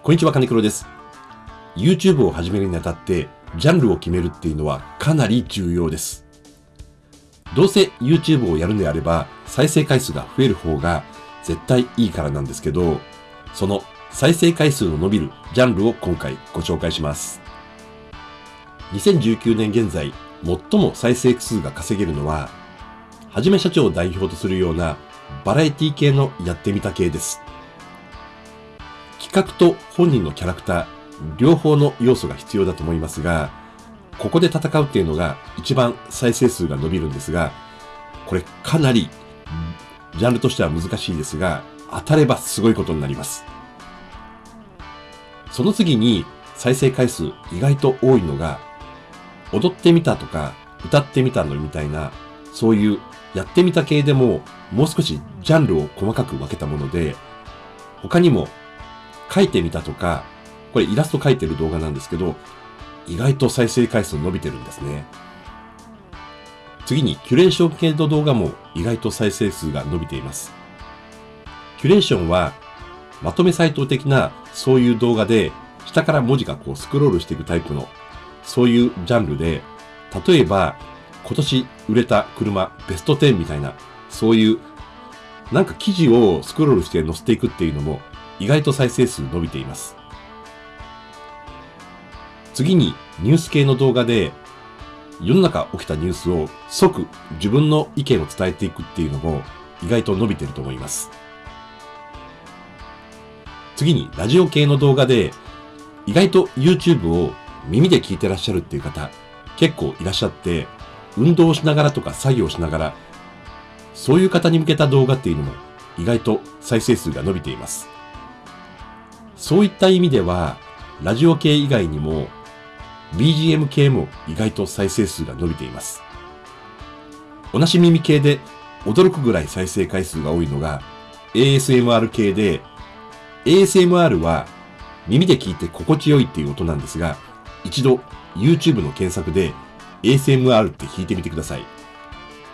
こんにちは、金黒です。YouTube を始めるにあたって、ジャンルを決めるっていうのはかなり重要です。どうせ YouTube をやるのであれば、再生回数が増える方が絶対いいからなんですけど、その再生回数の伸びるジャンルを今回ご紹介します。2019年現在、最も再生数が稼げるのは、はじめ社長を代表とするようなバラエティ系のやってみた系です。企画と本人のキャラクター、両方の要素が必要だと思いますが、ここで戦うっていうのが一番再生数が伸びるんですが、これかなりジャンルとしては難しいですが、当たればすごいことになります。その次に再生回数意外と多いのが、踊ってみたとか歌ってみたのみたいな、そういうやってみた系でももう少しジャンルを細かく分けたもので、他にも書いてみたとか、これイラスト描いてる動画なんですけど、意外と再生回数伸びてるんですね。次に、キュレーション系の動画も意外と再生数が伸びています。キュレーションは、まとめサイト的なそういう動画で、下から文字がこうスクロールしていくタイプの、そういうジャンルで、例えば、今年売れた車ベスト10みたいな、そういう、なんか記事をスクロールして載せていくっていうのも、意外と再生数伸びています。次にニュース系の動画で世の中起きたニュースを即自分の意見を伝えていくっていうのも意外と伸びてると思います。次にラジオ系の動画で意外と YouTube を耳で聞いてらっしゃるっていう方結構いらっしゃって運動しながらとか作業しながらそういう方に向けた動画っていうのも意外と再生数が伸びています。そういった意味では、ラジオ系以外にも、BGM 系も意外と再生数が伸びています。同じ耳系で驚くぐらい再生回数が多いのが ASMR 系で、ASMR は耳で聞いて心地よいっていう音なんですが、一度 YouTube の検索で ASMR って弾いてみてください。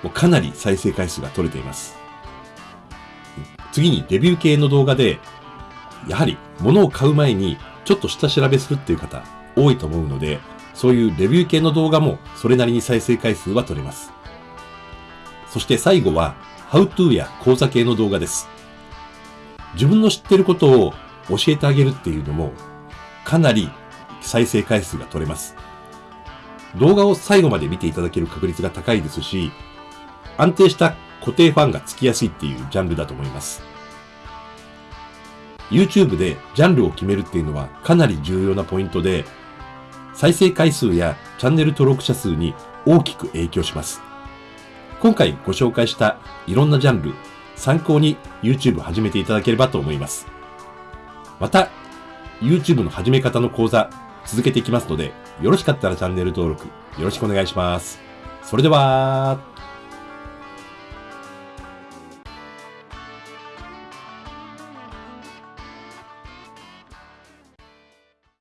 もうかなり再生回数が取れています。次にレビュー系の動画で、やはり物を買う前にちょっと下調べするっていう方多いと思うので、そういうレビュー系の動画もそれなりに再生回数は取れます。そして最後は、How to や講座系の動画です。自分の知ってることを教えてあげるっていうのも、かなり再生回数が取れます。動画を最後まで見ていただける確率が高いですし、安定した固定ファンがつきやすいっていうジャンルだと思います。YouTube でジャンルを決めるっていうのはかなり重要なポイントで、再生回数やチャンネル登録者数に大きく影響します。今回ご紹介したいろんなジャンル、参考に YouTube 始めていただければと思います。また、YouTube の始め方の講座続けていきますので、よろしかったらチャンネル登録よろしくお願いします。それでは、